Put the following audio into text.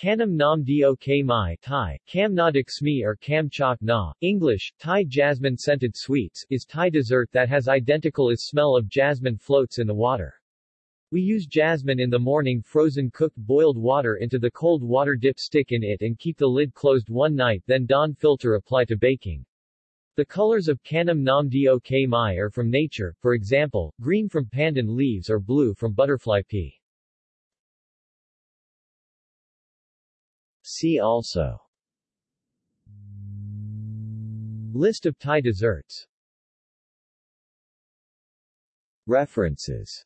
Kanam Nam Dok Mai Thai, Kam or Kam Chok Na, English, Thai jasmine scented sweets, is Thai dessert that has identical as smell of jasmine floats in the water. We use jasmine in the morning frozen cooked boiled water into the cold water dip stick in it and keep the lid closed one night then dawn filter apply to baking. The colors of Kanam Nam Dok Mai are from nature, for example, green from pandan leaves or blue from butterfly pea. See also. List of Thai desserts. References